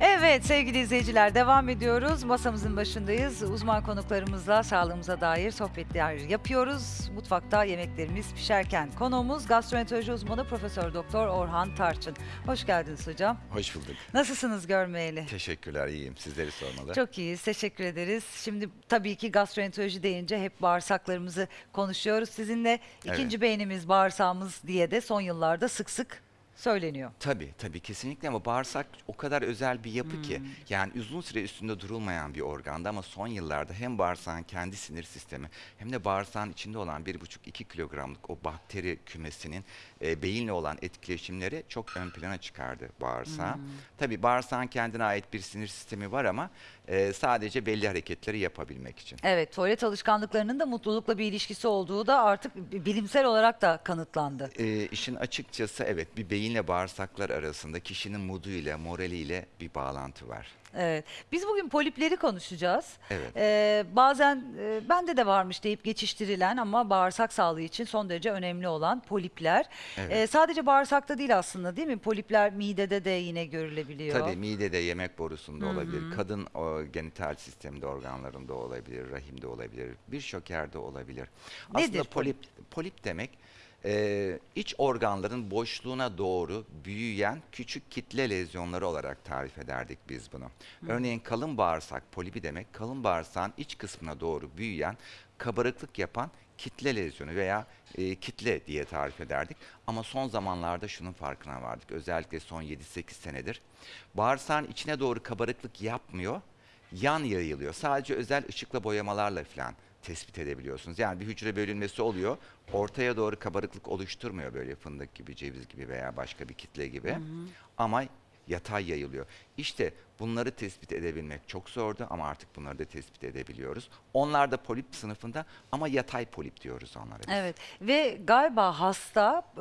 Evet sevgili izleyiciler devam ediyoruz. Masamızın başındayız. Uzman konuklarımızla sağlığımıza dair sohbetler yapıyoruz. Mutfakta yemeklerimiz pişerken konuğumuz gastroenteroloji uzmanı Profesör Doktor Orhan Tarçın. Hoş geldiniz hocam. Hoş bulduk. Nasılsınız görmeyeli? Teşekkürler, iyiyim. Sizleri sormalı. Çok iyiyiz, teşekkür ederiz. Şimdi tabii ki gastroenteroloji deyince hep bağırsaklarımızı konuşuyoruz. Sizinle ikinci beynimiz, bağırsağımız diye de son yıllarda sık sık söyleniyor. Tabii, tabii kesinlikle ama bağırsak o kadar özel bir yapı Hmm. ki yani uzun süre üstünde durulmayan bir organda ama son yıllarda hem bağırsağın kendi sinir sistemi hem de bağırsağın içinde olan 1,5-2 kilogramlık o bakteri kümesinin e, beyinle olan etkileşimleri çok ön plana çıkardı bağırsağı. Hmm. Tabii bağırsağın kendine ait bir sinir sistemi var ama e, sadece belli hareketleri yapabilmek için. Evet, tuvalet alışkanlıklarının da mutlulukla bir ilişkisi olduğu da artık bi- bilimsel olarak da kanıtlandı. E, işin açıkçası evet bir beyinle bağırsaklar arasında kişinin moduyla, moraliyle bir bağlantı var. Evet. Biz bugün polipleri konuşacağız. Evet. Ee, bazen e, bende de varmış deyip geçiştirilen ama bağırsak sağlığı için son derece önemli olan polipler. Evet. Ee, sadece bağırsakta değil aslında değil mi? Polipler midede de yine görülebiliyor. Tabii midede, yemek borusunda olabilir, kadın o, genital sisteminde, organlarında olabilir, rahimde olabilir, birçok yerde olabilir. Nedir Aslında polip, polip demek e, iç organların boşluğuna doğru büyüyen küçük kitle lezyonları olarak tarif ederdik biz bunu. Örneğin kalın bağırsak polipi demek, kalın bağırsağın iç kısmına doğru büyüyen, kabarıklık yapan kitle lezyonu veya e, kitle diye tarif ederdik. Ama son zamanlarda şunun farkına vardık. Özellikle son 7-8 senedir. Bağırsağın içine doğru kabarıklık yapmıyor, yan yayılıyor. Sadece özel ışıkla boyamalarla falan tespit edebiliyorsunuz. Yani bir hücre bölünmesi oluyor. Ortaya doğru kabarıklık oluşturmuyor böyle fındık gibi, ceviz gibi veya başka bir kitle gibi. Ama yatay yayılıyor. İşte bunları tespit edebilmek çok zordu ama artık bunları da tespit edebiliyoruz. Onlar da polip sınıfında ama yatay polip diyoruz onlara biz. Evet ve galiba hasta e,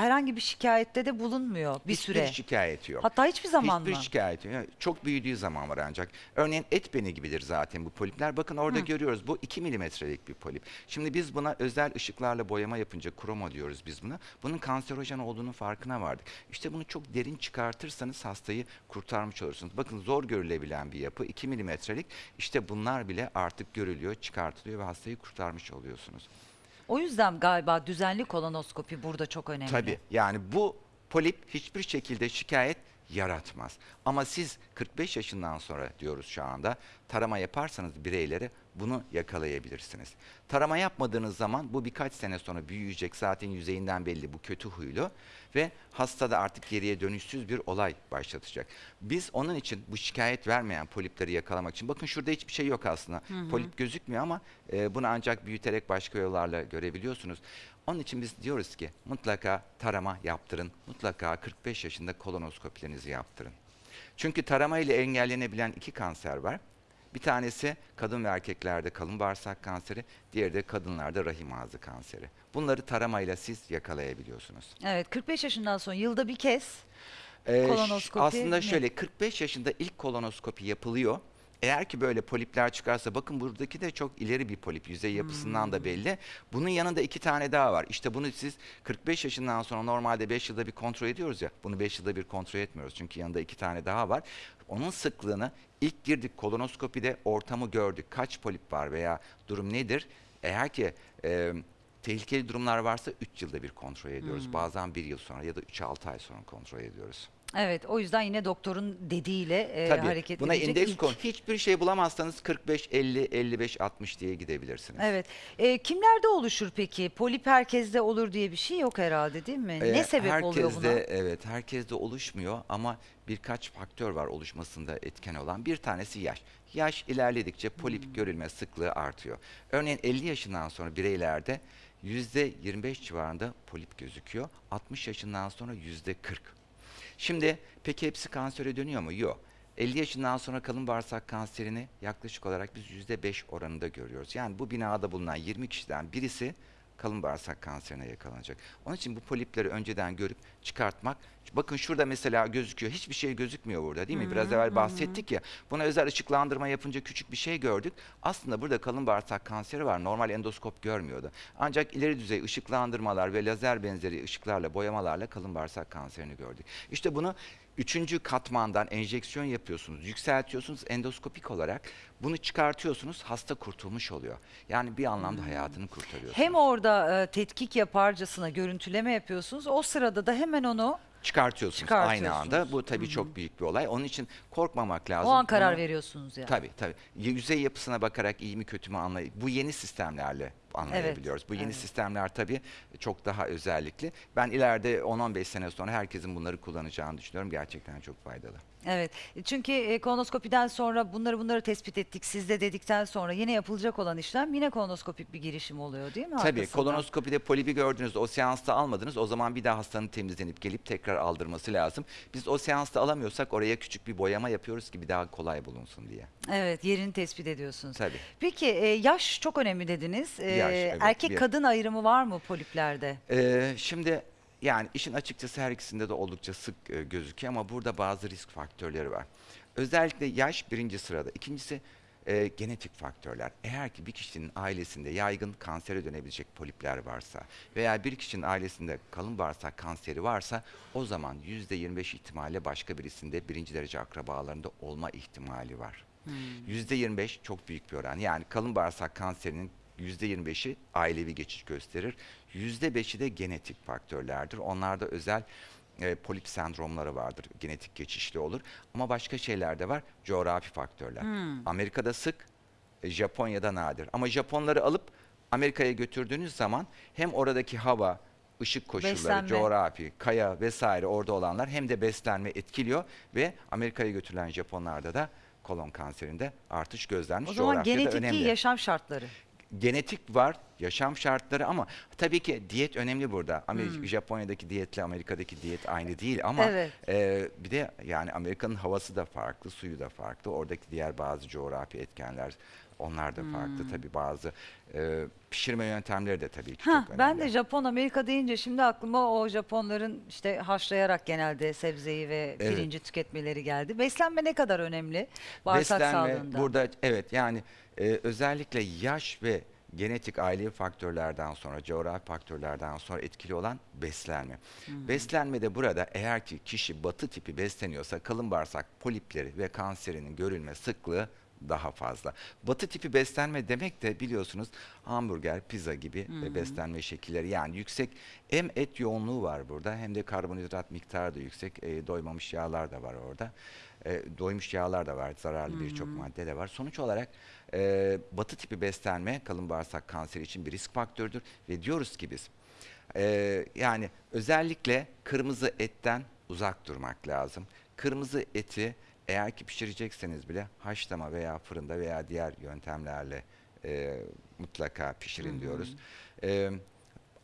herhangi bir şikayette de bulunmuyor bir Hiçbir süre. şikayeti yok. Hatta hiçbir zaman Hiçbir mı? şikayeti yok. Çok büyüdüğü zaman var ancak. Örneğin et beni gibidir zaten bu polipler. Bakın orada görüyoruz bu 2 milimetrelik bir polip. Şimdi biz buna özel ışıklarla boyama yapınca kromo diyoruz biz buna. Bunun kanserojen olduğunun farkına vardık. İşte bunu çok derin çıkartırsanız hastayı kurtarmış olursunuz. Bakın zor görülebilen bir yapı 2 milimetrelik. İşte bunlar bile artık görülüyor, çıkartılıyor ve hastayı kurtarmış oluyorsunuz. O yüzden galiba düzenli kolonoskopi burada çok önemli. Tabii yani bu polip hiçbir şekilde şikayet yaratmaz. Ama siz 45 yaşından sonra diyoruz şu anda tarama yaparsanız bireylere bunu yakalayabilirsiniz. Tarama yapmadığınız zaman bu birkaç sene sonra büyüyecek zaten yüzeyinden belli bu kötü huylu ve hastada artık geriye dönüşsüz bir olay başlatacak. Biz onun için bu şikayet vermeyen polipleri yakalamak için bakın şurada hiçbir şey yok aslında. Polip gözükmüyor ama e, bunu ancak büyüterek başka yollarla görebiliyorsunuz. Onun için biz diyoruz ki mutlaka tarama yaptırın. Mutlaka 45 yaşında kolonoskopilerinizi yaptırın. Çünkü tarama ile engellenebilen iki kanser var. Bir tanesi kadın ve erkeklerde kalın bağırsak kanseri, diğeri de kadınlarda rahim ağzı kanseri. Bunları taramayla siz yakalayabiliyorsunuz. Evet 45 yaşından sonra yılda bir kez Ee, Kolonoskopi Aslında mi? şöyle 45 yaşında ilk kolonoskopi yapılıyor. Eğer ki böyle polipler çıkarsa bakın buradaki de çok ileri bir polip yüzey yapısından Hmm. da belli. Bunun yanında iki tane daha var. İşte bunu siz 45 yaşından sonra normalde 5 yılda bir kontrol ediyoruz ya. Bunu 5 yılda bir kontrol etmiyoruz. Çünkü yanında iki tane daha var. Onun sıklığını ilk girdik kolonoskopide ortamı gördük. Kaç polip var veya durum nedir? Eğer ki e, tehlikeli durumlar varsa 3 yılda bir kontrol ediyoruz. Hmm. Bazen 1 yıl sonra ya da 3-6 ay sonra kontrol ediyoruz. Evet o yüzden yine doktorun dediğiyle e, Tabii hareket buna edecek indeks ilk. kon. Hiçbir şey bulamazsanız 45, 50, 55, 60 diye gidebilirsiniz. Evet. E, kimlerde oluşur peki? Polip herkeste olur diye bir şey yok herhalde değil mi? Ee, ne sebep oluyor buna? herkeste, Evet, herkeste oluşmuyor ama birkaç faktör var oluşmasında etken olan. Bir tanesi yaş. Yaş ilerledikçe polip Hmm. görülme sıklığı artıyor. Örneğin 50 yaşından sonra bireylerde %25 civarında polip gözüküyor. 60 yaşından sonra %40. Şimdi peki hepsi kansere dönüyor mu? Yok. 50 yaşından sonra kalın bağırsak kanserini yaklaşık olarak biz %5 oranında görüyoruz. Yani bu binada bulunan 20 kişiden birisi kalın bağırsak kanserine yakalanacak. Onun için bu polipleri önceden görüp çıkartmak. Bakın şurada mesela gözüküyor. Hiçbir şey gözükmüyor burada değil mi? Biraz evvel bahsettik ya. Buna özel ışıklandırma yapınca küçük bir şey gördük. Aslında burada kalın bağırsak kanseri var. Normal endoskop görmüyordu. Ancak ileri düzey ışıklandırmalar ve lazer benzeri ışıklarla, boyamalarla kalın bağırsak kanserini gördük. İşte bunu Üçüncü katmandan enjeksiyon yapıyorsunuz, yükseltiyorsunuz endoskopik olarak. Bunu çıkartıyorsunuz, hasta kurtulmuş oluyor. Yani bir anlamda hayatını kurtarıyorsunuz. Hem orada e, tetkik yaparcasına görüntüleme yapıyorsunuz. O sırada da hemen onu çıkartıyorsunuz, aynı Çıkartıyorsunuz. anda. Bu tabii çok büyük bir olay. Onun için korkmamak lazım. o an karar Bunu- veriyorsunuz yani. Tabii tabii. Yüzey yapısına bakarak iyi mi kötü mü anlay. Bu yeni sistemlerle anlayabiliyoruz. Bu yeni evet. sistemler tabii çok daha özellikli. Ben ileride 10-15 sene sonra herkesin bunları kullanacağını düşünüyorum. Gerçekten çok faydalı. Evet. Çünkü e, kolonoskopiden sonra bunları bunları tespit ettik sizde dedikten sonra yine yapılacak olan işlem yine kolonoskopik bir girişim oluyor değil mi? Tabii arkasından? kolonoskopide polibi gördünüz, o seansta almadınız. O zaman bir daha hastanın temizlenip gelip tekrar aldırması lazım. Biz o seansta alamıyorsak oraya küçük bir boyama yapıyoruz ki bir daha kolay bulunsun diye. Evet yerini tespit ediyorsunuz. Tabii. Peki e, yaş çok önemli dediniz. E, Yaş, evet, erkek bir- kadın ayrımı var mı poliplerde? Ee, şimdi yani işin açıkçası her ikisinde de oldukça sık e, gözüküyor ama burada bazı risk faktörleri var. Özellikle yaş birinci sırada. İkincisi e, genetik faktörler. Eğer ki bir kişinin ailesinde yaygın kansere dönebilecek polipler varsa veya bir kişinin ailesinde kalın bağırsak kanseri varsa o zaman %25 ihtimalle başka birisinde birinci derece akrabalarında olma ihtimali var. %25 çok büyük bir oran. Yani kalın bağırsak kanserinin %25'i ailevi geçiş gösterir. %5'i de genetik faktörlerdir. Onlarda özel e, polip sendromları vardır. Genetik geçişli olur. Ama başka şeyler de var. Coğrafi faktörler. Amerika'da sık, e, Japonya'da nadir. Ama Japonları alıp Amerika'ya götürdüğünüz zaman hem oradaki hava, ışık koşulları, Beslenme. coğrafi, kaya vesaire orada olanlar hem de beslenme etkiliyor ve Amerika'ya götürülen Japonlarda da kolon kanserinde artış gözlenmiş. O zaman genetik önemli yaşam şartları. Genetik var, yaşam şartları ama tabii ki diyet önemli burada. Amerika, Hmm. Japonya'daki diyetle Amerika'daki diyet aynı değil ama Evet. e, bir de yani Amerika'nın havası da farklı, suyu da farklı. Oradaki diğer bazı coğrafi etkenler onlar da Hmm. farklı tabii bazı e, pişirme yöntemleri de tabii ki Hah, çok önemli. ben de Japon Amerika deyince şimdi aklıma o Japonların işte haşlayarak genelde sebzeyi ve Evet. pirinci tüketmeleri geldi. Beslenme ne kadar önemli bağırsak Beslenme sağlığında? burada evet yani e, özellikle yaş ve genetik ailevi faktörlerden sonra, coğrafi faktörlerden sonra etkili olan beslenme. Beslenmede burada eğer ki kişi batı tipi besleniyorsa kalın bağırsak polipleri ve kanserinin görülme sıklığı daha fazla. Batı tipi beslenme demek de biliyorsunuz hamburger, pizza gibi e, beslenme şekilleri. Yani yüksek hem et yoğunluğu var burada hem de karbonhidrat miktarı da yüksek. E, doymamış yağlar da var orada. E, doymuş yağlar da var, zararlı birçok madde de var. Sonuç olarak e, batı tipi beslenme kalın bağırsak kanseri için bir risk faktörüdür ve diyoruz ki biz e, yani özellikle kırmızı etten uzak durmak lazım. Kırmızı eti eğer ki pişirecekseniz bile haşlama veya fırında veya diğer yöntemlerle e, mutlaka pişirin diyoruz. E,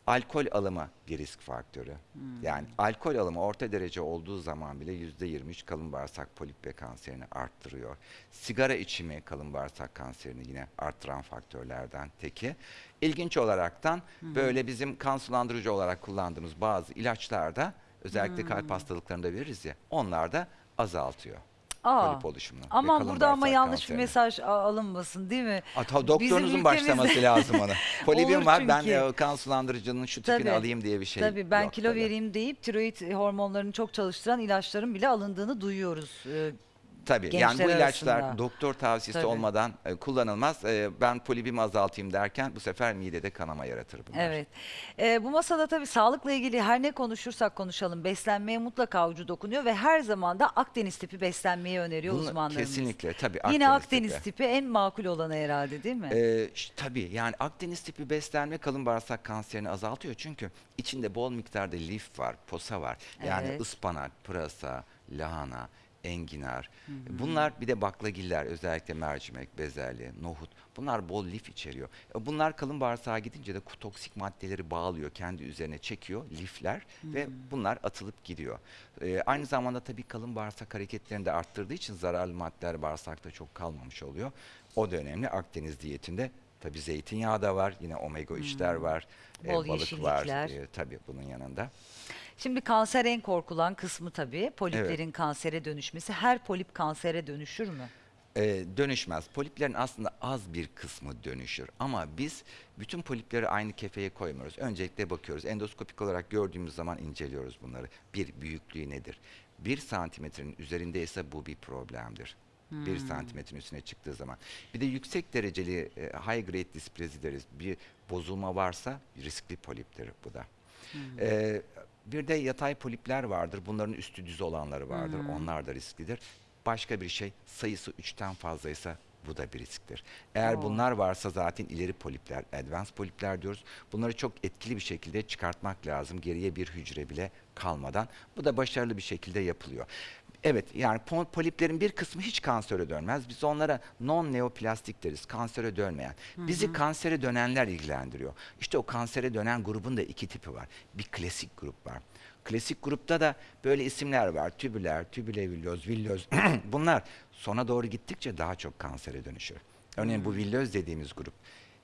alkol alımı bir risk faktörü. Yani alkol alımı orta derece olduğu zaman bile %23 kalın bağırsak polip ve kanserini arttırıyor. Sigara içimi kalın bağırsak kanserini yine arttıran faktörlerden teki. İlginç olaraktan böyle bizim kan sulandırıcı olarak kullandığımız bazı ilaçlarda özellikle kalp hastalıklarında veririz ya onlar da azaltıyor. Aa, polip oluşumunu ve Aman burada ama yanlış bir mesaj alınmasın değil mi? Ata, doktorunuzun başlaması lazım ona. Polibim var ben çünkü. e, kan sulandırıcının şu tipini Tabii. alayım diye bir şey Tabii ben yok kilo tabii. vereyim deyip tiroid hormonlarını çok çalıştıran ilaçların bile alındığını duyuyoruz. Ee, Tabii yani bu gençler ilaçlar arasında. doktor tavsiyesi Tabii. olmadan e, kullanılmaz. E, ben polibimi azaltayım derken bu sefer midede kanama yaratır bunlar. Evet. Ee, bu masada tabii sağlıkla ilgili her ne konuşursak konuşalım beslenmeye mutlaka ucu dokunuyor ve her zaman da Akdeniz tipi beslenmeyi öneriyor Bunu uzmanlarımız. kesinlikle tabii Yine Akdeniz Akdeniz tipi. tipi. en makul olanı herhalde değil mi? Ş- tabii yani Akdeniz tipi beslenme kalın bağırsak kanserini azaltıyor. Çünkü içinde bol miktarda lif var, posa var. Yani Evet. ıspanak, pırasa, lahana, enginar. Bunlar bir de baklagiller özellikle mercimek, bezelye, nohut. Bunlar bol lif içeriyor. E, Bunlar kalın bağırsağa gidince de toksik maddeleri bağlıyor, kendi üzerine çekiyor lifler ve bunlar atılıp gidiyor. E, aynı zamanda tabii kalın bağırsak hareketlerini de arttırdığı için zararlı maddeler bağırsakta çok kalmamış oluyor. O da önemli. Akdeniz diyetinde tabii zeytinyağı da var, yine omega 3'ler var, e, Bol balık var. E, tabii bunun yanında. Şimdi kanser en korkulan kısmı tabii. Poliplerin kansere dönüşmesi. Her polip kansere dönüşür mü? e, dönüşmez. Poliplerin aslında az bir kısmı dönüşür. Ama biz bütün polipleri aynı kefeye koymuyoruz. Öncelikle bakıyoruz. Endoskopik olarak gördüğümüz zaman inceliyoruz bunları. Bir, büyüklüğü nedir? 1 santimetrenin üzerindeyse bu bir problemdir. 1 santimetrin üstüne çıktığı zaman. Bir de yüksek dereceli e, high grade dysplasia deriz. Bir bozulma varsa riskli poliptir bu da. Ee, bir de yatay polipler vardır. Bunların üstü düz olanları vardır. Onlar da risklidir. Başka bir şey sayısı 3'ten fazlaysa bu da bir risktir. Eğer Oo. bunlar varsa zaten ileri polipler, advanced polipler diyoruz. Bunları çok etkili bir şekilde çıkartmak lazım. Geriye bir hücre bile kalmadan. Bu da başarılı bir şekilde yapılıyor. Evet yani po- poliplerin bir kısmı hiç kansere dönmez. Biz onlara non neoplastik deriz. Kansere dönmeyen. Bizi kansere dönenler ilgilendiriyor. İşte o kansere dönen grubun da iki tipi var. Bir klasik grup var. Klasik grupta da böyle isimler var. Tübüler, tübülevilloz, villoz. Bunlar sona doğru gittikçe daha çok kansere dönüşür. Örneğin bu villoz dediğimiz grup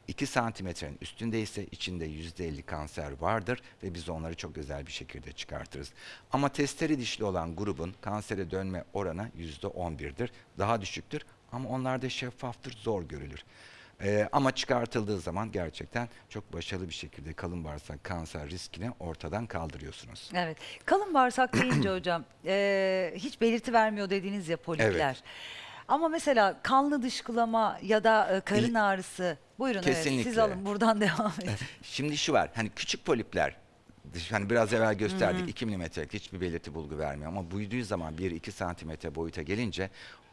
2 santimetrenin üstündeyse içinde %50 kanser vardır ve biz onları çok özel bir şekilde çıkartırız. Ama testeri dişli olan grubun kansere dönme oranı %11'dir. Daha düşüktür ama onlar da şeffaftır, zor görülür. Ee, ama çıkartıldığı zaman gerçekten çok başarılı bir şekilde kalın bağırsak kanser riskini ortadan kaldırıyorsunuz. Evet. Kalın bağırsak deyince hocam eee, hiç belirti vermiyor dediğiniz ya polipler. Ama mesela kanlı dışkılama ya da e, karın ağrısı. Buyurun evet siz Kesinlikle. alın buradan devam edin. Şimdi şu var, hani küçük polipler, dış- hani biraz evvel gösterdik 2 milimetrelik hiçbir belirti bulgu vermiyor ama büyüdüğü zaman 1-2 santimetre boyuta gelince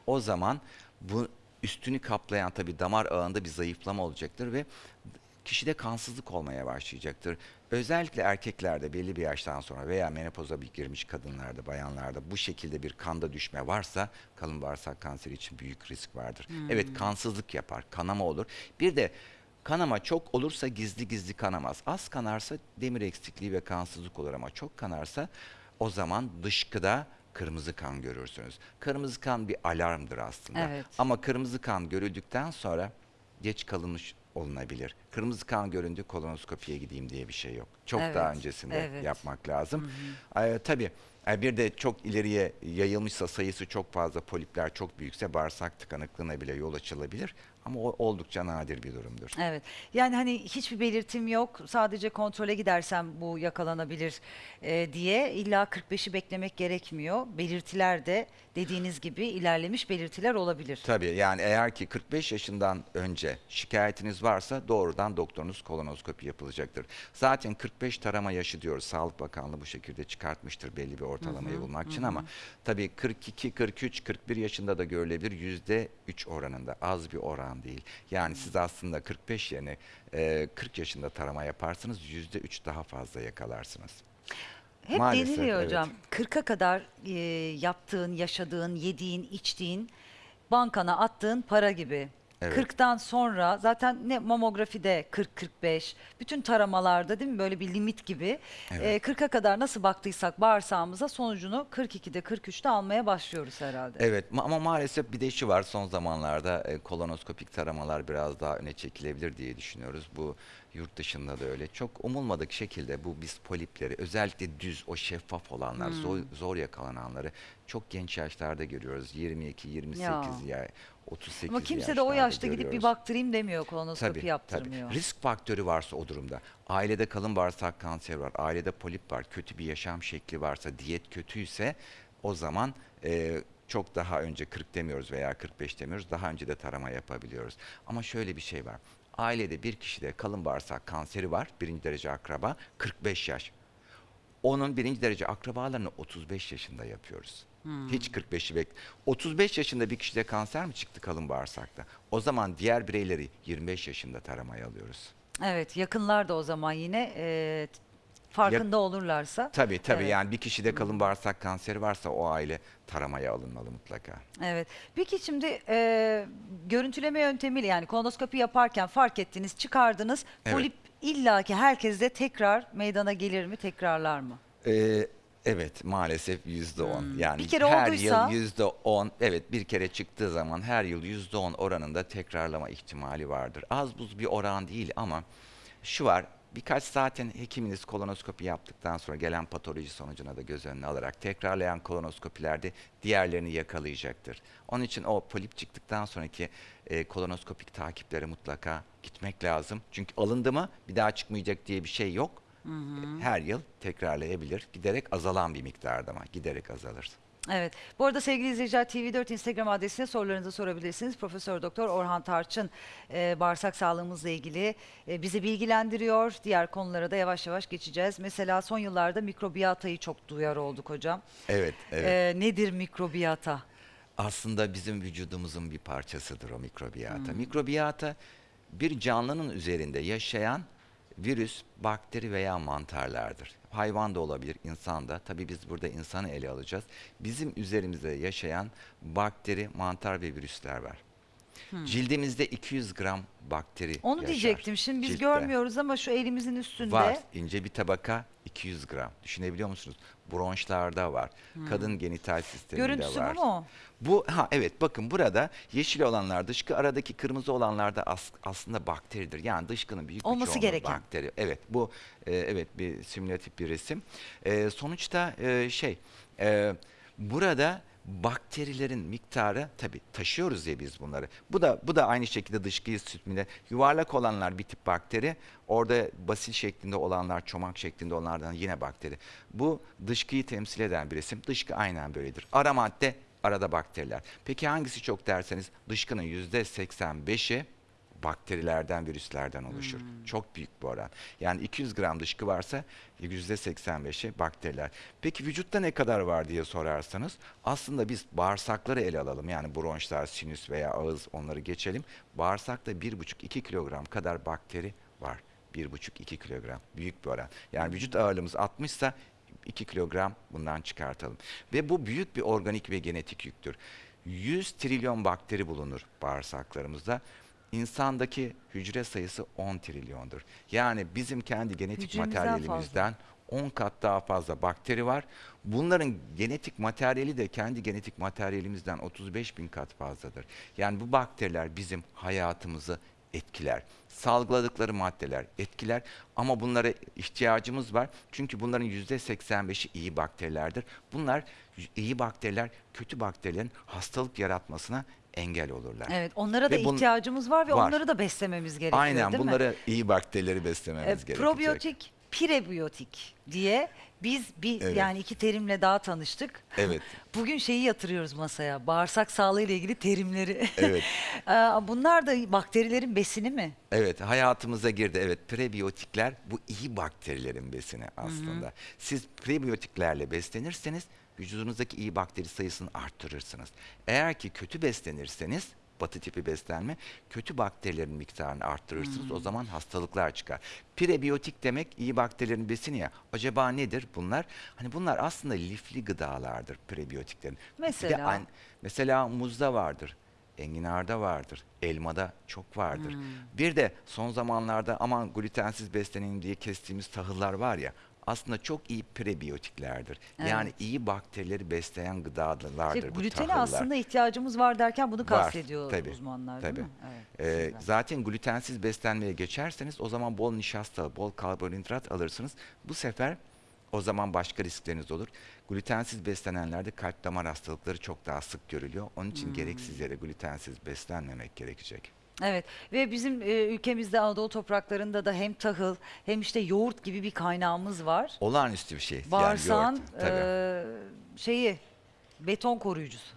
o zaman bu üstünü kaplayan tabii damar ağında bir zayıflama olacaktır ve kişide kansızlık olmaya başlayacaktır. Özellikle erkeklerde belli bir yaştan sonra veya menopoza bir girmiş kadınlarda, bayanlarda bu şekilde bir kanda düşme varsa kalın bağırsak kanseri için büyük risk vardır. Evet kansızlık yapar, kanama olur. Bir de Kanama çok olursa gizli gizli kanamaz. Az kanarsa demir eksikliği ve kansızlık olur ama çok kanarsa o zaman dışkıda kırmızı kan görürsünüz. Kırmızı kan bir alarmdır aslında. Evet. Ama kırmızı kan görüldükten sonra geç kalınmış olunabilir. Kırmızı kan göründü kolonoskopiye gideyim diye bir şey yok. Çok Evet, daha öncesinde evet. yapmak lazım. Ee, tabii e, bir de çok ileriye yayılmışsa sayısı çok fazla polipler çok büyükse bağırsak tıkanıklığına bile yol açılabilir. Ama o oldukça nadir bir durumdur. Evet. Yani hani hiçbir belirtim yok. Sadece kontrole gidersem bu yakalanabilir e, diye illa 45'i beklemek gerekmiyor. Belirtiler de dediğiniz gibi ilerlemiş belirtiler olabilir. Tabii yani eğer ki 45 yaşından önce şikayetiniz varsa doğrudan doktorunuz kolonoskopi yapılacaktır. Zaten 45 tarama yaşı diyoruz. Sağlık Bakanlığı bu şekilde çıkartmıştır belli bir ortalamayı bulmak için ama tabii 42, 43, 41 yaşında da görülebilir yüzde 3 oranında az bir oran değil. Yani siz aslında 45 yerine e, 40 yaşında tarama yaparsınız yüzde 3 daha fazla yakalarsınız. Hep Maalesef, deniliyor evet. hocam. 40'a kadar e, yaptığın, yaşadığın, yediğin, içtiğin, bankana attığın para gibi. Evet. 40'tan sonra zaten ne mamografide 40-45, bütün taramalarda değil mi böyle bir limit gibi. Evet. E, 40'a kadar nasıl baktıysak bağırsağımıza sonucunu 42'de 43'te almaya başlıyoruz herhalde. Evet ma- ama maalesef bir de şu var son zamanlarda e, kolonoskopik taramalar biraz daha öne çekilebilir diye düşünüyoruz. Bu yurt dışında da öyle. Çok umulmadık şekilde bu biz polipleri özellikle düz o şeffaf olanlar zor, zor yakalananları çok genç yaşlarda görüyoruz. 22, 28 Ya. ya, 38 Ama kimse de o yaşta gidip bir görüyoruz. baktırayım demiyor kolonoskopi Tabii, yaptırmıyor. tabii. Risk faktörü varsa o durumda. Ailede kalın bağırsak kanseri var, ailede polip var, kötü bir yaşam şekli varsa, diyet kötüyse o zaman e, çok daha önce 40 demiyoruz veya 45 demiyoruz. Daha önce de tarama yapabiliyoruz. Ama şöyle bir şey var. Ailede bir kişide kalın bağırsak kanseri var, birinci derece akraba, 45 yaş. Onun birinci derece akrabalarını 35 yaşında yapıyoruz. Hiç 45'i bek. 35 yaşında bir kişide kanser mi çıktı kalın bağırsakta? O zaman diğer bireyleri 25 yaşında taramaya alıyoruz. Evet yakınlar da o zaman yine e, farkında olurlarsa. Tabii tabii Evet. yani bir kişide kalın bağırsak kanseri varsa o aile taramaya alınmalı mutlaka. Evet. Peki şimdi e, görüntüleme yöntemiyle yani kolonoskopi yaparken fark ettiniz, çıkardınız. Evet. Polip illaki herkeste tekrar meydana gelir mi, tekrarlar mı? Ee, evet maalesef yüzde on. Yani Hmm. Bir kere her olduysa- yıl yüzde on. Evet bir kere çıktığı zaman her yıl yüzde on oranında tekrarlama ihtimali vardır. Az buz bir oran değil ama şu var. Birkaç zaten hekiminiz kolonoskopi yaptıktan sonra gelen patoloji sonucuna da göz önüne alarak tekrarlayan kolonoskopilerde diğerlerini yakalayacaktır. Onun için o polip çıktıktan sonraki e, kolonoskopik takiplere mutlaka gitmek lazım. Çünkü alındı mı bir daha çıkmayacak diye bir şey yok. Her yıl tekrarlayabilir. Giderek azalan bir miktarda ama giderek azalır. Evet. Bu arada sevgili izleyiciler TV4 Instagram adresine sorularınızı sorabilirsiniz. Profesör Doktor Orhan Tarçın e, bağırsak sağlığımızla ilgili e, bizi bilgilendiriyor. Diğer konulara da yavaş yavaş geçeceğiz. Mesela son yıllarda mikrobiyatayı çok duyar olduk hocam. Evet, evet. E, nedir mikrobiyata? Aslında bizim vücudumuzun bir parçasıdır o mikrobiyata. Hmm. Mikrobiyata bir canlının üzerinde yaşayan virüs, bakteri veya mantarlardır. Hayvan da olabilir, insan da. Tabii biz burada insanı ele alacağız. Bizim üzerimizde yaşayan bakteri, mantar ve virüsler var. Cildimizde 200 gram bakteri Hmm. Onu yaşar. diyecektim. Şimdi biz Ciltte. görmüyoruz ama şu elimizin üstünde. Var. ince bir tabaka 200 gram. Düşünebiliyor musunuz? Bronşlarda var. Kadın genital sisteminde Hmm. Görüntüsü var. bu mu? Bu ha evet bakın burada yeşil olanlar dışkı aradaki kırmızı olanlar da as- aslında bakteridir. Yani dışkının büyük bir Olması çoğunluğu gereken. bakteri. Evet bu e, evet bir simülatif bir resim. E, sonuçta e, şey e, burada bakterilerin miktarı tabi taşıyoruz ya biz bunları. Bu da bu da aynı şekilde dışkıyı sütmüne yuvarlak olanlar bir tip bakteri. Orada basil şeklinde olanlar çomak şeklinde olanlardan yine bakteri. Bu dışkıyı temsil eden bir resim. Dışkı aynen böyledir. Ara madde arada bakteriler. Peki hangisi çok derseniz dışkının yüzde 85'i bakterilerden, virüslerden oluşur. Çok büyük bir oran. Yani 200 gram dışkı varsa yüzde 85'i bakteriler. Peki vücutta ne kadar var diye sorarsanız aslında biz bağırsakları ele alalım. Yani bronşlar, sinüs veya ağız onları geçelim. Bağırsakta 1,5-2 kilogram kadar bakteri var. 1,5-2 kilogram. Büyük bir oran. Yani vücut ağırlığımız 60 ise 2 kilogram bundan çıkartalım. Ve bu büyük bir organik ve genetik yüktür. 100 trilyon bakteri bulunur bağırsaklarımızda. İnsandaki hücre sayısı 10 trilyondur. Yani bizim kendi genetik Hücremizden materyalimizden 10 kat daha fazla bakteri var. Bunların genetik materyali de kendi genetik materyalimizden 35 bin kat fazladır. Yani bu bakteriler bizim hayatımızı etkiler. Salgıladıkları maddeler etkiler ama bunlara ihtiyacımız var. Çünkü bunların %85'i iyi bakterilerdir. Bunlar iyi bakteriler kötü bakterilerin hastalık yaratmasına engel olurlar. Evet, onlara da Ve bun- ihtiyacımız var ve var. onları da beslememiz gerekiyor Aynen değil mi? bunları iyi bakterileri beslememiz E, gerekecek. probiyotik, prebiyotik diye biz bir Evet. yani iki terimle daha tanıştık. Evet. Bugün şeyi yatırıyoruz masaya. Bağırsak sağlığı ile ilgili terimleri. Evet. Ee, Bunlar da bakterilerin besini mi? Evet hayatımıza girdi. Evet prebiyotikler bu iyi bakterilerin besini aslında. Siz prebiyotiklerle beslenirseniz vücudunuzdaki iyi bakteri sayısını arttırırsınız. Eğer ki kötü beslenirseniz batı tipi beslenme kötü bakterilerin miktarını arttırırsınız. O zaman hastalıklar çıkar. Prebiyotik demek iyi bakterilerin besini ya. Acaba nedir bunlar? Hani bunlar aslında lifli gıdalardır prebiyotiklerin. Mesela? an- mesela muzda vardır. Enginarda vardır, elmada çok vardır. Hmm. Bir de son zamanlarda aman glutensiz beslenelim diye kestiğimiz tahıllar var ya aslında çok iyi prebiyotiklerdir. Yani Evet. iyi bakterileri besleyen gıdalardır İşte bu glutene tahıllar. aslında ihtiyacımız var derken bunu Var, kastediyor tabii, uzmanlar tabii. değil mi? Evet, Ee, zaten glutensiz beslenmeye geçerseniz o zaman bol nişasta, bol karbonhidrat alırsınız. Bu sefer o zaman başka riskleriniz olur. Glutensiz beslenenlerde kalp damar hastalıkları çok daha sık görülüyor. Onun için Hmm. gereksiz yere glutensiz beslenmemek gerekecek. Evet ve bizim e, ülkemizde Anadolu topraklarında da hem tahıl hem işte yoğurt gibi bir kaynağımız var. Olağanüstü bir şey. Bağırsağın yani yoğurt, tabii. e, şeyi beton koruyucusu.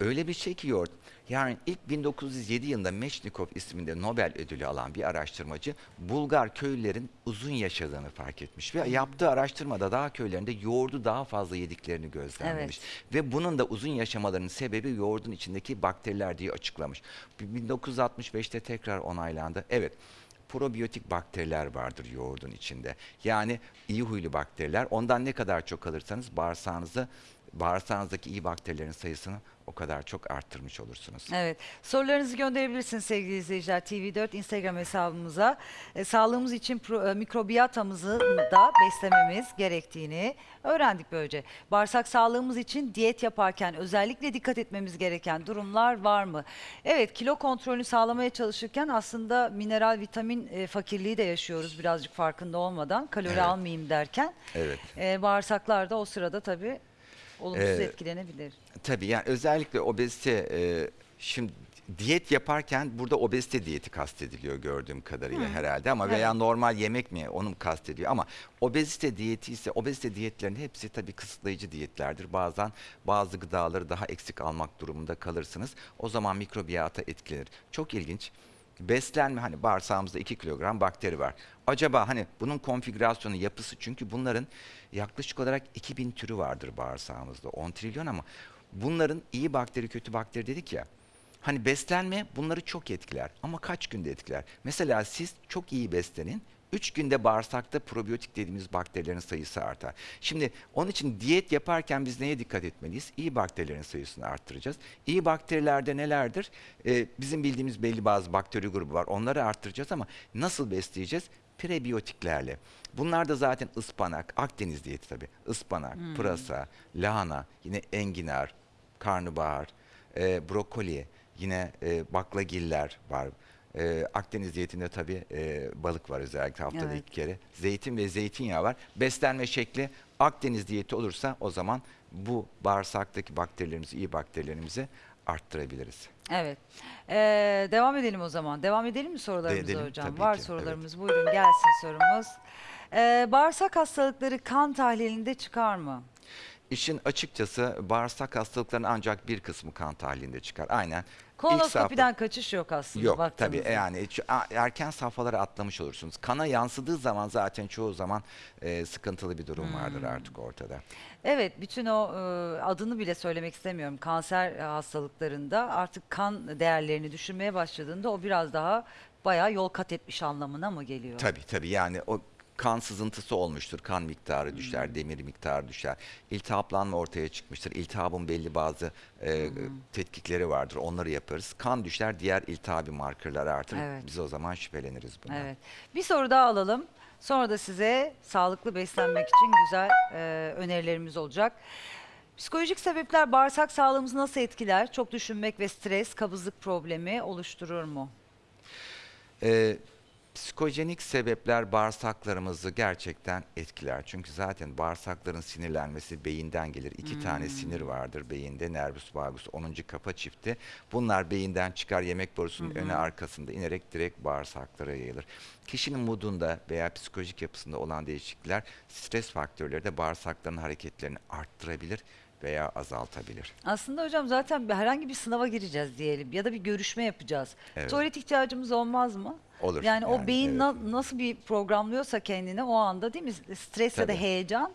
Öyle bir şey ki yoğurt. Yani ilk 1907 yılında Meşnikov isminde Nobel ödülü alan bir araştırmacı Bulgar köylülerin uzun yaşadığını fark etmiş ve yaptığı araştırmada dağ köylerinde yoğurdu daha fazla yediklerini gözlemlemiş. Ve bunun da uzun yaşamalarının sebebi yoğurdun içindeki bakteriler diye açıklamış. 1965'te tekrar onaylandı. Evet. Probiyotik bakteriler vardır yoğurdun içinde. Yani iyi huylu bakteriler. Ondan ne kadar çok alırsanız bağırsağınızı bağırsağınızdaki iyi bakterilerin sayısını o kadar çok arttırmış olursunuz. Evet. Sorularınızı gönderebilirsiniz sevgili izleyiciler. TV4 Instagram hesabımıza. E, sağlığımız için pro, e, mikrobiyatamızı da beslememiz gerektiğini öğrendik böylece. Bağırsak sağlığımız için diyet yaparken özellikle dikkat etmemiz gereken durumlar var mı? Evet, kilo kontrolünü sağlamaya çalışırken aslında mineral, vitamin e, fakirliği de yaşıyoruz birazcık farkında olmadan. Kalori Evet. almayayım derken. Evet. E, bağırsaklar da o sırada tabii olumsuz Ee, etkilenebilir. Tabii yani özellikle obezite e, şimdi diyet yaparken burada obezite diyeti kastediliyor gördüğüm kadarıyla herhalde ama veya Evet. normal yemek mi onu mu kastediyor ama obezite diyeti ise obezite diyetlerin hepsi tabii kısıtlayıcı diyetlerdir. Bazen bazı gıdaları daha eksik almak durumunda kalırsınız. O zaman mikrobiyata etkilenir. Çok ilginç. Beslenme hani bağırsağımızda 2 kilogram bakteri var. Acaba hani bunun konfigürasyonu yapısı çünkü bunların yaklaşık olarak 2000 türü vardır bağırsağımızda 10 trilyon ama bunların iyi bakteri kötü bakteri dedik ya. Hani beslenme bunları çok etkiler ama kaç günde etkiler? Mesela siz çok iyi beslenin. 3 günde bağırsakta probiyotik dediğimiz bakterilerin sayısı artar. Şimdi onun için diyet yaparken biz neye dikkat etmeliyiz? İyi bakterilerin sayısını arttıracağız. İyi bakterilerde nelerdir? Ee, bizim bildiğimiz belli bazı bakteri grubu var. Onları arttıracağız ama nasıl besleyeceğiz? Prebiyotiklerle. Bunlar da zaten ıspanak, Akdeniz diyeti tabii. Ispanak, pırasa, lahana, yine enginar, karnabahar, e, brokoli, yine e, baklagiller var. E, Akdeniz diyetinde tabii e, balık var özellikle haftada Evet. iki kere. Zeytin ve zeytinyağı var. Beslenme şekli Akdeniz diyeti olursa o zaman bu bağırsaktaki bakterilerimizi, iyi bakterilerimizi arttırabiliriz. Evet. Ee, devam edelim o zaman. Devam edelim mi sorularımıza Edelim, hocam? Var ki, sorularımız. Buyurun gelsin sorumuz. Ee, bağırsak hastalıkları kan tahlilinde çıkar mı? İşin açıkçası bağırsak hastalıklarının ancak bir kısmı kan tahlilinde çıkar. Aynen. İlk Kolonoskopiden kaçış yok aslında. Yok baktığımızda. tabii yani hiç- a- erken safhalara atlamış olursunuz. Kana yansıdığı zaman zaten çoğu zaman e, sıkıntılı bir durum vardır Hmm. artık ortada. Evet, bütün o e, adını bile söylemek istemiyorum. Kanser e, hastalıklarında artık kan değerlerini düşürmeye başladığında o biraz daha bayağı yol kat etmiş anlamına mı geliyor? Tabii tabii yani o kan sızıntısı olmuştur. Kan miktarı düşer, Hmm. demir miktarı düşer. İltihaplanma ortaya çıkmıştır. İltihabın belli bazı e, Hmm. tetkikleri vardır. Onları yaparız. Kan düşer, diğer iltihabi markerler artır. Evet. Biz o zaman şüpheleniriz bundan. Evet. Bir soru daha alalım. Sonra da size sağlıklı beslenmek için güzel e, önerilerimiz olacak. Psikolojik sebepler bağırsak sağlığımızı nasıl etkiler? Çok düşünmek ve stres, kabızlık problemi oluşturur mu? Ee, psikojenik sebepler bağırsaklarımızı gerçekten etkiler. Çünkü zaten bağırsakların sinirlenmesi beyinden gelir. İki tane sinir vardır beyinde. Nervus vagus 10. kafa çifti. Bunlar beyinden çıkar yemek borusunun öne arkasında inerek direkt bağırsaklara yayılır. Kişinin modunda veya psikolojik yapısında olan değişiklikler stres faktörleri de bağırsakların hareketlerini arttırabilir veya azaltabilir. Aslında hocam zaten herhangi bir sınava gireceğiz diyelim ya da bir görüşme yapacağız. Evet. Tuvalet ihtiyacımız olmaz mı? Olur. Yani, o yani, beyin evet. na- nasıl bir programlıyorsa kendini o anda değil mi? Stres ya da heyecan.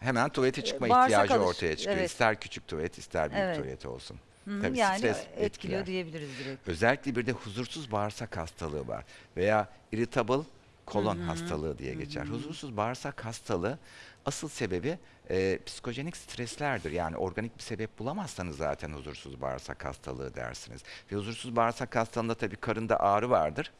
Hemen tuvalete çıkma Ee, bağırsak ihtiyacı alış- ortaya çıkıyor. evet. İster küçük tuvalet ister büyük Evet. tuvalet olsun. Hı Tabii yani stres etkiliyor etkiler. diyebiliriz direkt. Özellikle bir de huzursuz bağırsak hastalığı var veya irritable kolon hastalığı diye geçer. Huzursuz bağırsak hastalığı asıl sebebi e, psikojenik streslerdir. Yani organik bir sebep bulamazsanız zaten huzursuz bağırsak hastalığı dersiniz. Ve huzursuz bağırsak hastalığında tabii karında ağrı vardır.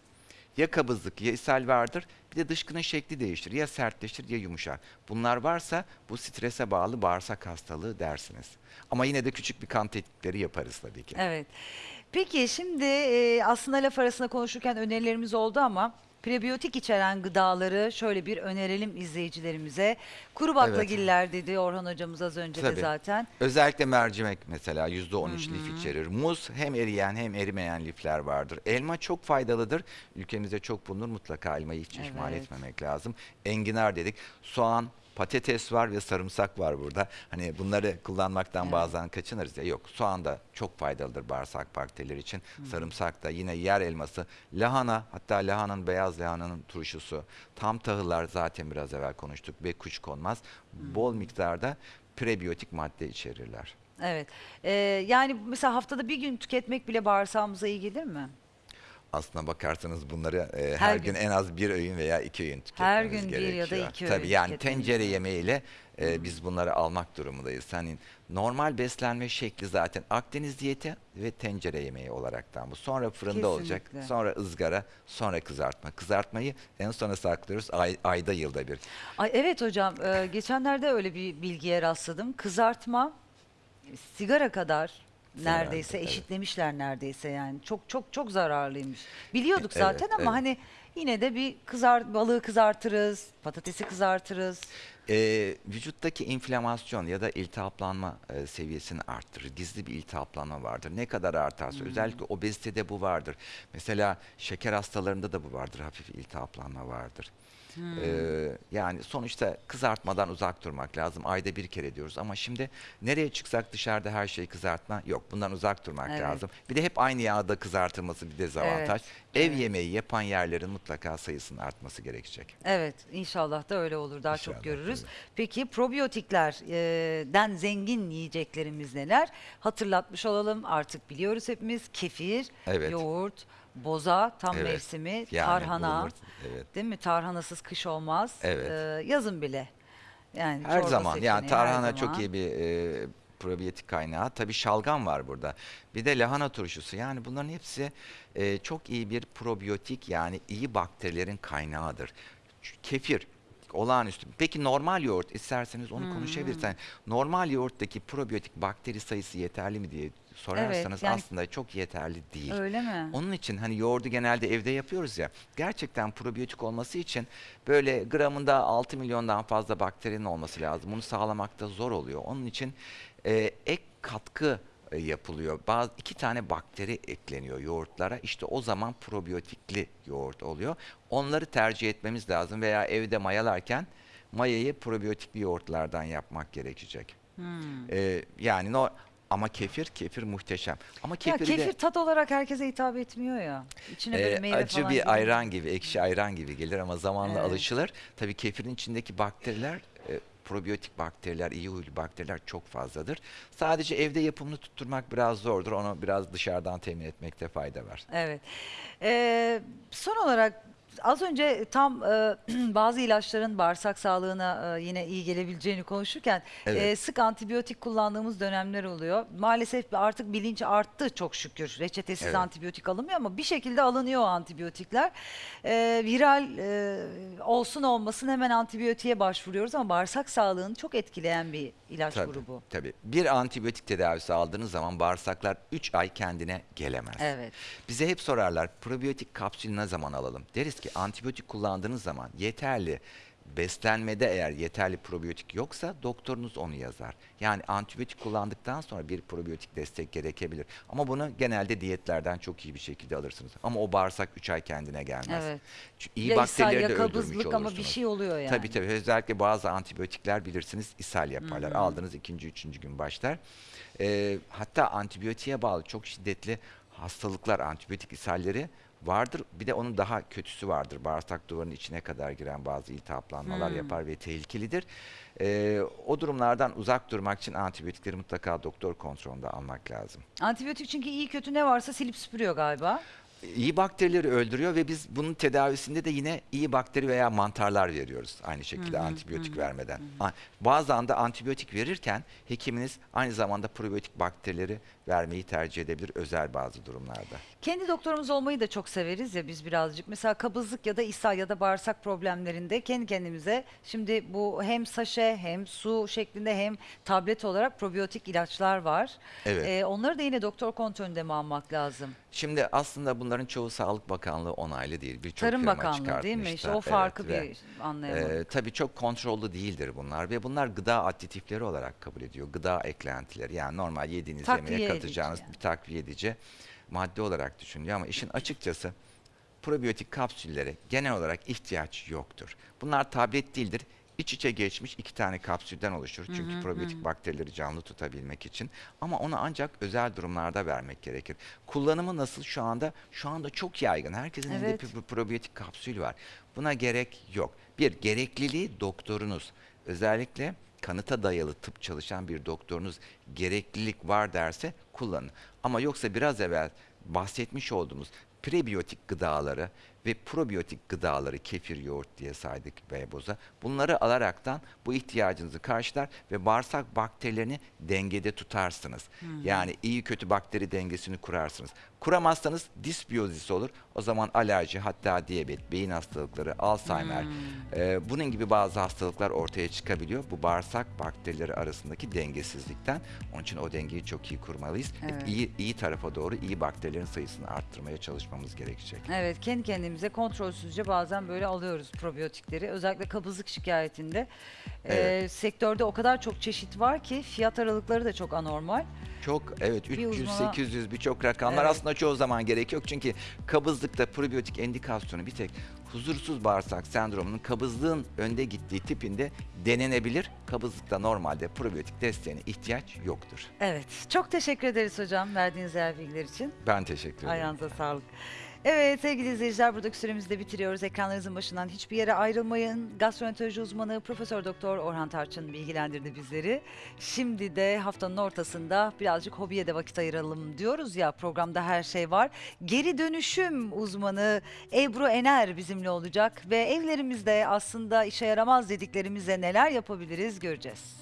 Ya kabızlık ya ishal vardır. Bir de dışkının şekli değişir. Ya sertleşir ya yumuşar. Bunlar varsa bu strese bağlı bağırsak hastalığı dersiniz. Ama yine de küçük bir kan tetkikleri yaparız tabii ki. Evet. Peki şimdi aslında laf arasında konuşurken önerilerimiz oldu ama prebiyotik içeren gıdaları şöyle bir önerelim izleyicilerimize. Kuru baklagiller dedi Orhan hocamız az önce de Tabii. zaten. Özellikle mercimek mesela %13 lif içerir. Muz hem eriyen hem erimeyen lifler vardır. Elma çok faydalıdır. Ülkemizde çok bulunur. Mutlaka elmayı hiç ihmal Evet. etmemek lazım. Enginar dedik. Soğan, patates var ve sarımsak var burada. Hani bunları kullanmaktan Evet. bazen kaçınırız ya. Yok soğan da çok faydalıdır bağırsak bakterileri için. Sarımsak da yine yer elması, lahana hatta lahananın beyaz lahananın turşusu, tam tahıllar zaten biraz evvel konuştuk ve kuşkonmaz. Bol miktarda prebiyotik madde içerirler. Evet. E, yani mesela haftada bir gün tüketmek bile bağırsağımıza iyi gelir mi? Aslına bakarsanız bunları e, her, Her gün. gün. en az bir öğün veya iki öğün Her tüketmemiz gün bir gerekiyor. ya da iki Tabii öğün yani tüketmemiz tencere yemeğiyle e, biz bunları almak durumundayız. Hani normal beslenme şekli zaten Akdeniz diyeti ve tencere yemeği olaraktan bu. Sonra fırında olacak, Kesinlikle. sonra ızgara, sonra kızartma. Kızartmayı en sona saklıyoruz ay- ayda yılda bir. Ay evet hocam e, geçenlerde öyle bir bilgiye rastladım. Kızartma sigara kadar neredeyse evet. eşitlemişler neredeyse yani. Çok çok çok zararlıymış. Biliyorduk Evet, zaten ama evet. hani yine de bir kızar balığı kızartırız, patatesi kızartırız. Ee, vücuttaki inflamasyon ya da iltihaplanma e, seviyesini arttırır. Gizli bir iltihaplanma vardır. Ne kadar artarsa Hmm. özellikle obezitede bu vardır. Mesela şeker hastalarında da bu vardır. Hafif iltihaplanma vardır. Hmm. Ee, yani sonuçta kızartmadan uzak durmak lazım. Ayda bir kere diyoruz ama şimdi nereye çıksak dışarıda her şey kızartma yok. Bundan uzak durmak Evet. lazım. Bir de hep aynı yağda kızartılması bir dezavantaj. Ev evet. yemeği yapan yerlerin mutlaka sayısının artması gerekecek. Evet, inşallah da öyle olur. Daha İnşallah, çok görürüz. tabii. Peki probiyotiklerden zengin yiyeceklerimiz neler? Hatırlatmış olalım. Artık biliyoruz hepimiz. Kefir, Evet. yoğurt, boza, tam Evet, mevsimi, yani tarhana. bulunur, evet. Değil mi? Tarhanasız kış olmaz. Evet. Ee, yazın bile. Yani Her çorba zaman yani seçeneği her tarhana çok zaman. iyi bir e, probiyotik kaynağı. Tabii şalgam var burada. Bir de lahana turşusu. Yani bunların hepsi e, çok iyi bir probiyotik yani iyi bakterilerin kaynağıdır. Ç- Kefir olağanüstü. Peki normal yoğurt isterseniz onu Hmm. konuşabilirsen. Normal yoğurttaki probiyotik bakteri sayısı yeterli mi diye sorarsanız yani- aslında çok yeterli değil. Öyle mi? Onun için hani yoğurdu genelde evde yapıyoruz ya. Gerçekten probiyotik olması için böyle gramında 6 milyondan fazla bakterinin olması lazım. Bunu sağlamakta zor oluyor. Onun için e, ek katkı yapılıyor. Bazı iki tane bakteri ekleniyor yoğurtlara. İşte o zaman probiyotikli yoğurt oluyor. Onları tercih etmemiz lazım veya evde mayalarken mayayı probiyotikli yoğurtlardan yapmak gerekecek. Hmm. E, yani no ama kefir kefir muhteşem. Ama Ya kefiri de- kefir tat olarak herkese hitap etmiyor ya. İçine böyle ee, meyve acı falan bir giriyor. ayran gibi, ekşi ayran gibi gelir ama zamanla Evet. alışılır. Tabii kefirin içindeki bakteriler, e, probiyotik bakteriler, iyi huylu bakteriler çok fazladır. Sadece evde yapımını tutturmak biraz zordur. Onu biraz dışarıdan temin etmekte fayda var. Evet. Ee, son olarak az önce tam e, bazı ilaçların bağırsak sağlığına e, yine iyi gelebileceğini konuşurken Evet. e, sık antibiyotik kullandığımız dönemler oluyor. Maalesef artık bilinç arttı çok şükür. Reçetesiz Evet. antibiyotik alınmıyor ama bir şekilde alınıyor o antibiyotikler. E, viral e, olsun olmasın hemen antibiyotiğe başvuruyoruz ama bağırsak sağlığını çok etkileyen bir ilaç Tabii, grubu. tabii. Bir antibiyotik tedavisi aldığınız zaman bağırsaklar 3 ay kendine gelemez. Evet. Bize hep sorarlar probiyotik kapsül ne zaman alalım? Deriz ki antibiyotik kullandığınız zaman yeterli beslenmede eğer yeterli probiyotik yoksa doktorunuz onu yazar. Yani antibiyotik kullandıktan sonra bir probiyotik destek gerekebilir. Ama bunu genelde diyetlerden çok iyi bir şekilde alırsınız. Ama o bağırsak 3 ay kendine gelmez. Evet. Çünkü iyi ya bakterileri de öldürmüş olursunuz. ama bir şey oluyor yani. Tabii tabii. Özellikle bazı antibiyotikler bilirsiniz ishal yaparlar. Hı hı. Aldığınız ikinci, üçüncü gün başlar. Ee, hatta antibiyotiğe bağlı çok şiddetli hastalıklar, antibiyotik ishalleri vardır. Bir de onun daha kötüsü vardır. Bağırsak duvarının içine kadar giren bazı iltihaplanmalar Hmm. yapar ve tehlikelidir. Ee, o durumlardan uzak durmak için antibiyotikleri mutlaka doktor kontrolünde almak lazım. Antibiyotik çünkü iyi kötü ne varsa silip süpürüyor galiba. İyi bakterileri öldürüyor ve biz bunun tedavisinde de yine iyi bakteri veya mantarlar veriyoruz aynı şekilde Hı hı, antibiyotik hı hı, vermeden. A- Bazen de antibiyotik verirken hekiminiz aynı zamanda probiyotik bakterileri vermeyi tercih edebilir özel bazı durumlarda. Kendi doktorumuz olmayı da çok severiz ya biz birazcık. Mesela kabızlık ya da ishal ya da bağırsak problemlerinde kendi kendimize şimdi bu hem saşe hem su şeklinde hem tablet olarak probiyotik ilaçlar var. Evet. Ee, onları da yine doktor kontrolünde mi almak lazım? Şimdi aslında bunların çoğu Sağlık Bakanlığı onaylı değil. Birçok Tarım Bakanlığı değil mi? İşte o Evet farkı ve- bir anlayalım. Ee, tabii çok kontrollü değildir bunlar ve bunlar gıda aditifleri olarak kabul ediyor. Gıda eklentileri yani normal yediğiniz Takviye yemeğe katacağınız yani. bir takviye edici madde olarak düşünülüyor ama işin açıkçası probiyotik kapsüllere genel olarak ihtiyaç yoktur. Bunlar tablet değildir. İç içe geçmiş iki tane kapsülden oluşur. Çünkü hı, probiyotik hı. bakterileri canlı tutabilmek için. Ama onu ancak özel durumlarda vermek gerekir. Kullanımı nasıl şu anda? Şu anda çok yaygın. Herkesin elinde Evet. bir probiyotik kapsül var. Buna gerek yok. Bir, gerekliliği doktorunuz. Özellikle kanıta dayalı tıp çalışan bir doktorunuz gereklilik var derse kullanın. Ama yoksa biraz evvel bahsetmiş olduğumuz prebiyotik gıdaları ve probiyotik gıdaları kefir, yoğurt diye saydık beyboza. Bunları alaraktan bu ihtiyacınızı karşılar ve bağırsak bakterilerini dengede tutarsınız. Yani iyi kötü bakteri dengesini kurarsınız. Kuramazsanız disbiyozis olur. O zaman alerji hatta diyabet, beyin hastalıkları, Alzheimer e, bunun gibi bazı hastalıklar ortaya çıkabiliyor. Bu bağırsak bakterileri arasındaki dengesizlikten. Onun için o dengeyi çok iyi kurmalıyız. Hep Evet. iyi iyi tarafa doğru iyi bakterilerin sayısını arttırmaya çalışmamız gerekecek. Evet kendi kendimize kontrolsüzce bazen böyle alıyoruz probiyotikleri. Özellikle kabızlık şikayetinde. Evet. sektörde o kadar çok çeşit var ki fiyat aralıkları da çok anormal. Çok evet Bir 300 uzmana- 800 birçok rakamlar Evet. aslında çoğu zaman gerek yok. Çünkü kabızlıkta probiyotik endikasyonu bir tek huzursuz bağırsak sendromunun kabızlığın önde gittiği tipinde denenebilir. Kabızlıkta normalde probiyotik desteğine ihtiyaç yoktur. Evet çok teşekkür ederiz hocam verdiğiniz değerli bilgiler için. Ben teşekkür ederim. Ayağınıza sağlık. Evet sevgili izleyiciler buradaki süremizi bitiriyoruz. Ekranlarınızın başından hiçbir yere ayrılmayın. Gastroenteroloji uzmanı Profesör Doktor Orhan Tarçın bilgilendirdi bizleri. Şimdi de haftanın ortasında birazcık hobiye de vakit ayıralım diyoruz ya programda her şey var. Geri dönüşüm uzmanı Ebru Ener bizimle olacak ve evlerimizde aslında işe yaramaz dediklerimize neler yapabiliriz göreceğiz.